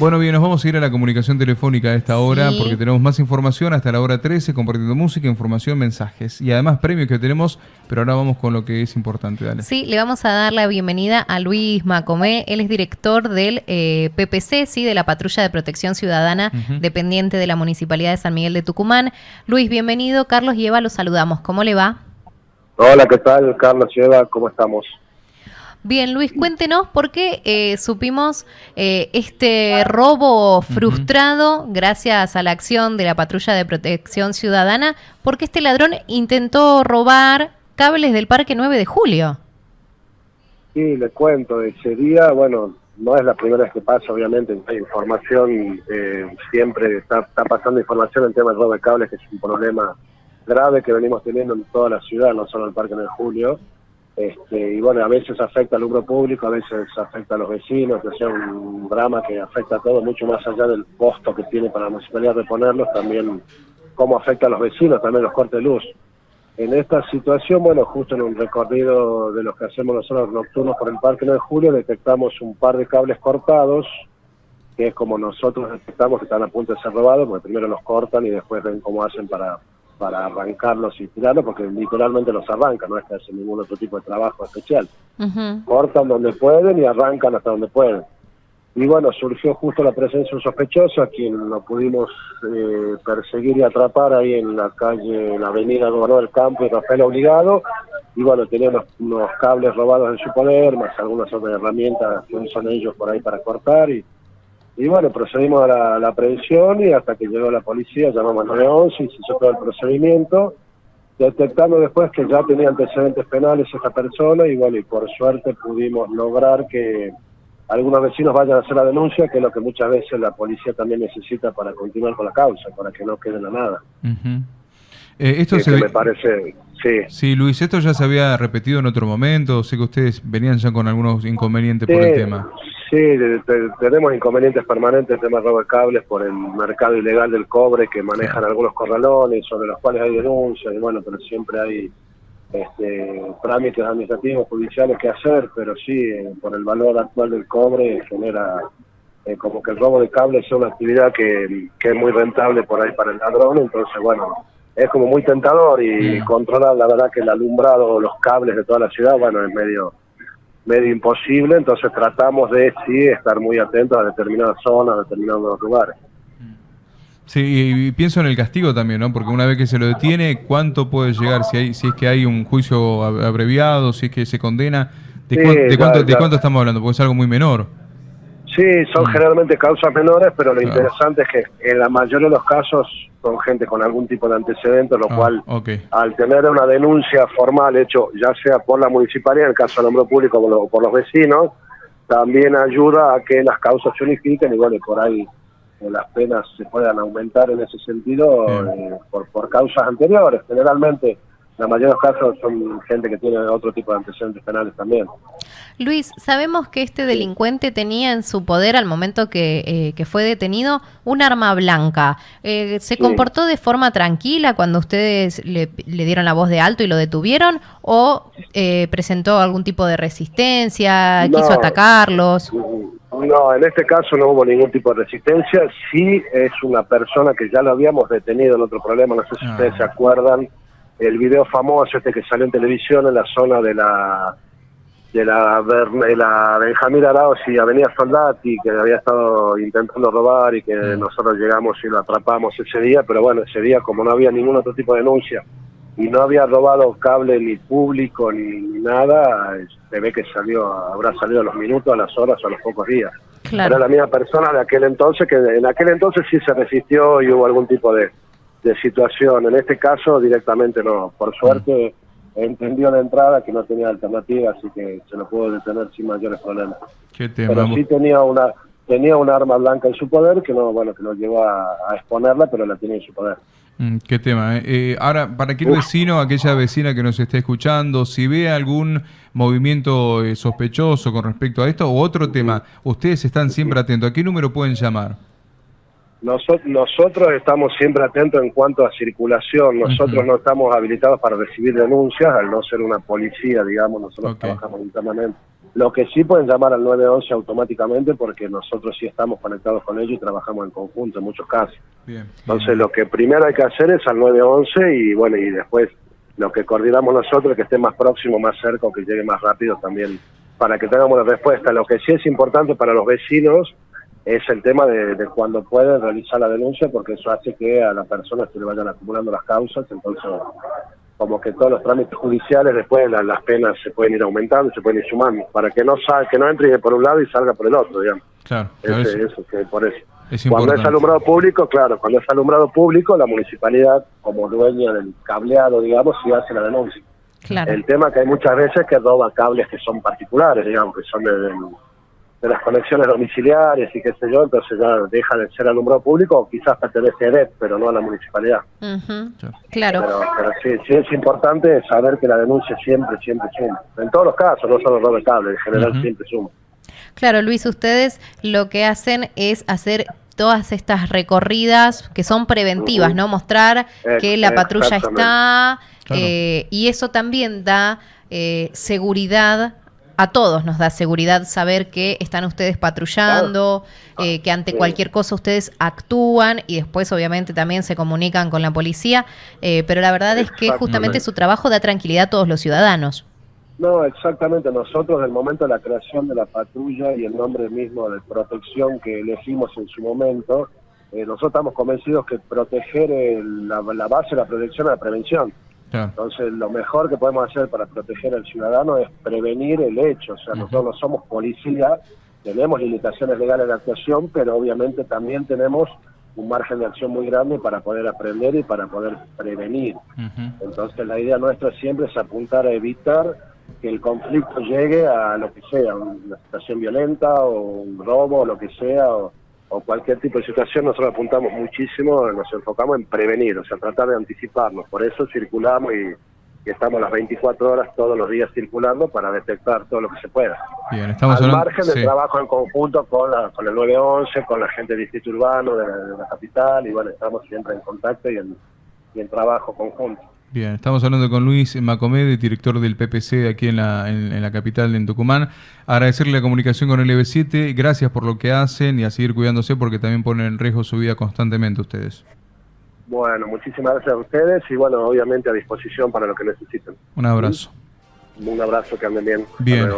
Bueno, bien, nos vamos a ir a la comunicación telefónica a esta hora porque tenemos más información hasta la hora 13, compartiendo música, información, mensajes y además premios que tenemos, pero ahora vamos con lo que es importante. Dale. Sí, le vamos a dar la bienvenida a Luis Macomé, él es director del eh, PPC, sí, de la Patrulla de Protección Ciudadana, dependiente de la Municipalidad de San Miguel de Tucumán. Luis, bienvenido. Carlos y Eva, los saludamos. ¿Cómo le va? Hola, ¿qué tal? Carlos y Eva, ¿cómo estamos? Bien, Luis, cuéntenos por qué eh, supimos eh, este robo frustrado gracias a la acción de la Patrulla de Protección Ciudadana, porque este ladrón intentó robar cables del Parque 9 de Julio. Sí, le cuento, ese día, bueno, no es la primera vez que pasa, obviamente, hay información, eh, siempre está, está pasando información en tema de robo de cables, que es un problema grave que venimos teniendo en toda la ciudad, no solo en el Parque 9 de Julio este, y bueno, a veces afecta al grupo público, a veces afecta a los vecinos, que sea un drama que afecta a todo, mucho más allá del costo que tiene para la municipalidad reponerlos, también cómo afecta a los vecinos, también los cortes de luz. En esta situación, bueno, justo en un recorrido de los que hacemos nosotros nocturnos por el Parque 9 de Julio, detectamos un par de cables cortados, que es como nosotros detectamos que están a punto de ser robados, porque primero los cortan y después ven cómo hacen para para arrancarlos y tirarlos, porque literalmente los arrancan, no es que hacen ningún otro tipo de trabajo especial. Cortan donde pueden y arrancan hasta donde pueden. Y bueno, surgió justo la presencia de un sospechoso, a quien lo pudimos eh, perseguir y atrapar ahí en la calle, en la avenida Gobernador del Campo y Rafael Obligado. Y bueno, tenía unos, cables robados en su poder, más algunas otras herramientas que usan ellos por ahí para cortar. Y, y bueno, procedimos a la, la, aprehensión y hasta que llegó la policía llamamos al 911 y se hizo todo el procedimiento, detectando después que ya tenía antecedentes penales esta persona y bueno, y por suerte pudimos lograr que algunos vecinos vayan a hacer la denuncia, que es lo que muchas veces la policía también necesita para continuar con la causa, para que no quede la nada. Eh, esto se me parece, sí. Sí, Luis, esto ya se había repetido en otro momento, sé que ustedes venían ya con algunos inconvenientes por el tema. Sí, tenemos inconvenientes permanentes en temas de robo de cables por el mercado ilegal del cobre que manejan algunos corralones, sobre los cuales hay denuncias, y bueno, pero siempre hay este, trámites administrativos, judiciales que hacer, pero sí, eh, por el valor actual del cobre genera eh, como que el robo de cables es una actividad que, es muy rentable por ahí para el ladrón, entonces bueno, es como muy tentador y controlar la verdad que el alumbrado, los cables de toda la ciudad, bueno, es medio medio imposible, entonces tratamos de sí estar muy atentos a determinadas zonas, a determinados lugares. Sí, y pienso en el castigo también, ¿no? Porque una vez que se lo detiene, ¿cuánto puede llegar? Si hay, si es que hay un juicio abreviado, si es que se condena, ¿de, cuánto, ¿de cuánto estamos hablando? Porque es algo muy menor. Sí, son mm. generalmente causas menores, pero lo interesante es que en la mayoría de los casos son gente con algún tipo de antecedente, lo ah, cual al tener una denuncia formal hecho ya sea por la municipalidad, en el caso del hombre público o por los vecinos, también ayuda a que las causas se unifiquen y bueno, por ahí eh, las penas se puedan aumentar en ese sentido eh, por, por causas anteriores. Generalmente la mayoría de los casos son gente que tiene otro tipo de antecedentes penales también. Luis, sabemos que este delincuente tenía en su poder al momento que, eh, fue detenido un arma blanca. Eh, ¿Se comportó de forma tranquila cuando ustedes le, dieron la voz de alto y lo detuvieron? ¿O eh, presentó algún tipo de resistencia? ¿Quiso atacarlos? No, en este caso no hubo ningún tipo de resistencia. Sí es una persona que ya lo habíamos detenido en otro problema, no sé si ustedes se ah. acuerdan el video famoso este que salió en televisión en la zona de la de la, de la Benjamín Arauz y Avenida Soldati, que había estado intentando robar y que mm. nosotros llegamos y lo atrapamos ese día, pero bueno, ese día como no había ningún otro tipo de denuncia y no había robado cable ni público ni, nada, se ve que salió, habrá salido a los minutos, a las horas o a los pocos días. Era la misma persona de aquel entonces, que en aquel entonces sí se resistió y hubo algún tipo de, de situación. En este caso directamente no. Por suerte entendió la entrada que no tenía alternativa, así que se lo pudo detener sin mayores problemas. pero sí tenía una tenía un arma blanca en su poder que no bueno que no llegó a, exponerla, pero la tenía en su poder. Mm, qué tema. Eh? Eh, ahora, para aquel vecino, aquella vecina que nos esté escuchando, si ve algún movimiento eh, sospechoso con respecto a esto o otro tema, ustedes están siempre atentos. ¿A qué número pueden llamar? Nosotros estamos siempre atentos en cuanto a circulación. Nosotros no estamos habilitados para recibir denuncias, al no ser una policía, digamos, nosotros trabajamos internamente. Lo que sí pueden llamar al 911 automáticamente porque nosotros sí estamos conectados con ellos y trabajamos en conjunto en muchos casos. Entonces lo que primero hay que hacer es al 911 y bueno, y después lo que coordinamos nosotros que esté más próximo, más cerca o que llegue más rápido también para que tengamos la respuesta. Lo que sí es importante para los vecinos es el tema de, cuando pueden realizar la denuncia, porque eso hace que a las personas se le vayan acumulando las causas, entonces como que todos los trámites judiciales después las, penas se pueden ir aumentando, se pueden ir sumando, para que no sal, que no entre por un lado y salga por el otro, digamos. Claro, eso, que por eso. cuando es alumbrado público, claro, cuando es alumbrado público, la municipalidad, como dueña del cableado, digamos, sí hace la denuncia. Claro. El tema que hay muchas veces que roba cables que son particulares, digamos, que son de de las conexiones domiciliarias y qué sé yo, entonces ya deja de ser alumbrado público o quizás pertenece a EDET, pero no a la municipalidad. Claro. Pero, sí, sí, es importante saber que la denuncia siempre, siempre suma. En todos los casos, no solo robo de cable, en general siempre suma. Claro, Luis, ustedes lo que hacen es hacer todas estas recorridas que son preventivas, ¿no? Mostrar que la patrulla está eh, y eso también da eh, seguridad a todos nos da seguridad saber que están ustedes patrullando, eh, que ante cualquier cosa ustedes actúan y después obviamente también se comunican con la policía, eh, pero la verdad es que justamente su trabajo da tranquilidad a todos los ciudadanos. No, exactamente. Nosotros, del momento de la creación de la patrulla y el nombre mismo de protección que elegimos en su momento, eh, nosotros estamos convencidos que proteger la, la, base de la protección es la prevención. Entonces, lo mejor que podemos hacer para proteger al ciudadano es prevenir el hecho. O sea, nosotros no somos policía, tenemos limitaciones legales de actuación, pero obviamente también tenemos un margen de acción muy grande para poder aprender y para poder prevenir. Entonces, la idea nuestra siempre es apuntar a evitar que el conflicto llegue a lo que sea, una situación violenta o un robo o lo que sea, o, o cualquier tipo de situación, nosotros apuntamos muchísimo, nos enfocamos en prevenir, o sea, tratar de anticiparnos. Por eso circulamos y, estamos las 24 horas todos los días circulando para detectar todo lo que se pueda. Bien, estamos Al margen del trabajo en conjunto con, la, con el 911, con la gente del distrito urbano de, la capital, y bueno, estamos siempre en contacto y en, y en trabajo conjunto. Bien, estamos hablando con Luis Macomede, director del PPC aquí en la, en, la capital, en Tucumán. Agradecerle la comunicación con el EB7, gracias por lo que hacen y a seguir cuidándose porque también ponen en riesgo su vida constantemente ustedes. Bueno, muchísimas gracias a ustedes y bueno, obviamente a disposición para lo que necesiten. Un abrazo. Un abrazo, que anden bien. Bien.